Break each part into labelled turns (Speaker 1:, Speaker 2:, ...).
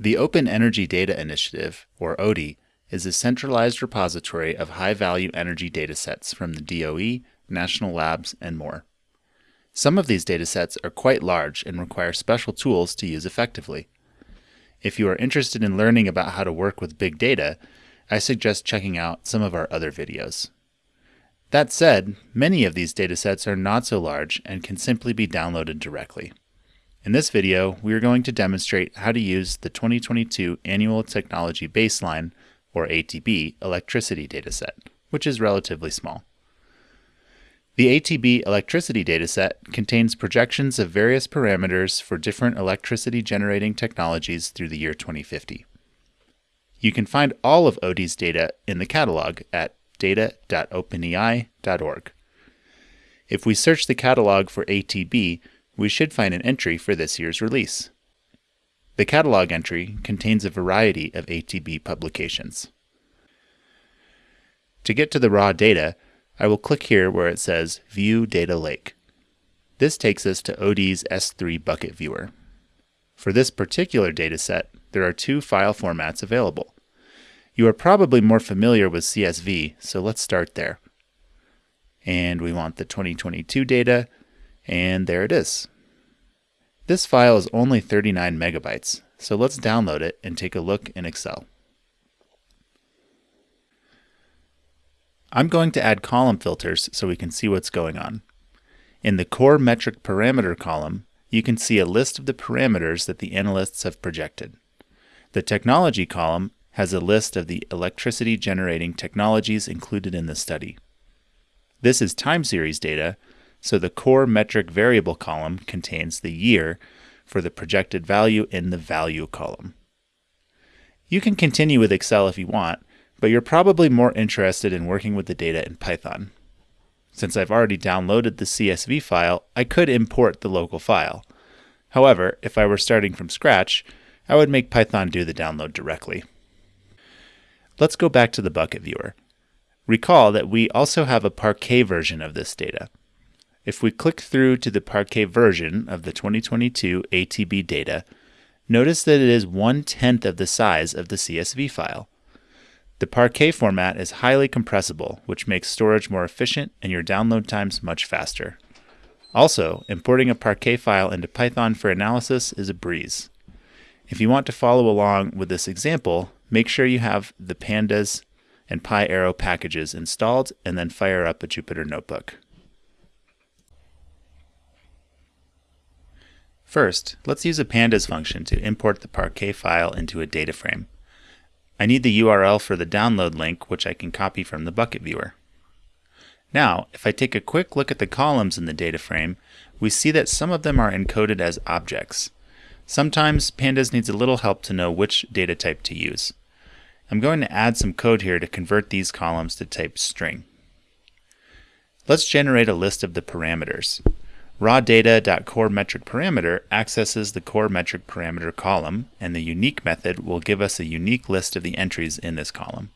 Speaker 1: The Open Energy Data Initiative, or OEDI, is a centralized repository of high-value energy datasets from the DOE, national labs, and more. Some of these datasets are quite large and require special tools to use effectively. If you are interested in learning about how to work with big data, I suggest checking out some of our other videos. That said, many of these datasets are not so large and can simply be downloaded directly. In this video, we are going to demonstrate how to use the 2022 Annual Technology Baseline, or ATB, electricity dataset, which is relatively small. The ATB electricity dataset contains projections of various parameters for different electricity generating technologies through the year 2050. You can find all of OEDI's data in the catalog at data.openei.org. If we search the catalog for ATB, we should find an entry for this year's release. The catalog entry contains a variety of ATB publications. To get to the raw data, I will click here where it says View Data Lake. This takes us to OEDI's S3 bucket viewer. For this particular dataset, there are two file formats available. You are probably more familiar with CSV, so let's start there. And we want the 2022 data, and there it is. This file is only 39 megabytes, so let's download it and take a look in Excel. I'm going to add column filters so we can see what's going on. In the core metric parameter column, you can see a list of the parameters that the analysts have projected. The technology column has a list of the electricity generating technologies included in the study. This is time series data, so the core metric variable column contains the year for the projected value in the value column. You can continue with Excel if you want, but you're probably more interested in working with the data in Python. Since I've already downloaded the CSV file, I could import the local file. However, if I were starting from scratch, I would make Python do the download directly. Let's go back to the bucket viewer. Recall that we also have a Parquet version of this data. If we click through to the Parquet version of the 2022 ATB data, notice that it is one-tenth of the size of the CSV file. The Parquet format is highly compressible, which makes storage more efficient and your download times much faster. Also, importing a Parquet file into Python for analysis is a breeze. If you want to follow along with this example, make sure you have the Pandas and PyArrow packages installed and then fire up a Jupyter Notebook. First, let's use a pandas function to import the Parquet file into a data frame. I need the URL for the download link, which I can copy from the bucket viewer. Now, if I take a quick look at the columns in the data frame, we see that some of them are encoded as objects. Sometimes Pandas needs a little help to know which data type to use. I'm going to add some code here to convert these columns to type string. Let's generate a list of the parameters. Raw data.core metric parameter accesses the core metric parameter column, and the unique method will give us a unique list of the entries in this column.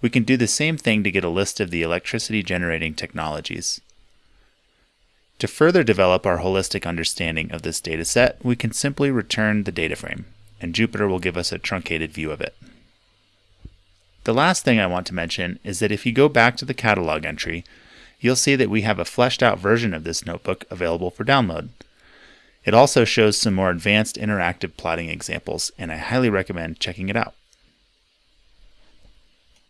Speaker 1: We can do the same thing to get a list of the electricity generating technologies. To further develop our holistic understanding of this dataset, we can simply return the data frame, and Jupyter will give us a truncated view of it. The last thing I want to mention is that if you go back to the catalog entry, you'll see that we have a fleshed out version of this notebook available for download. It also shows some more advanced interactive plotting examples, and I highly recommend checking it out.